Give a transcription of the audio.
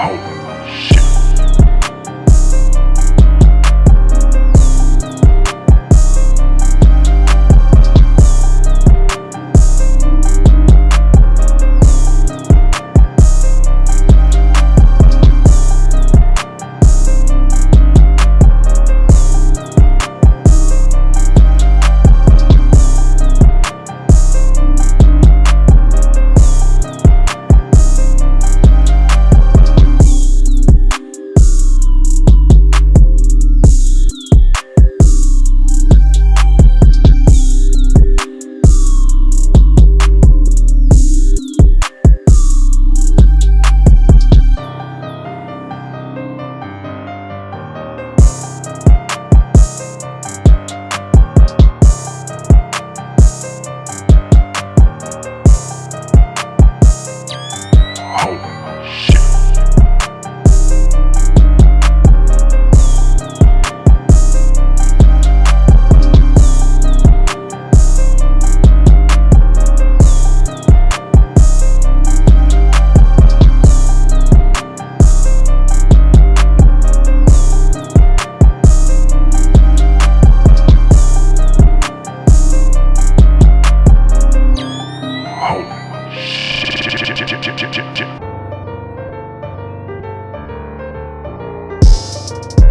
out. Bye.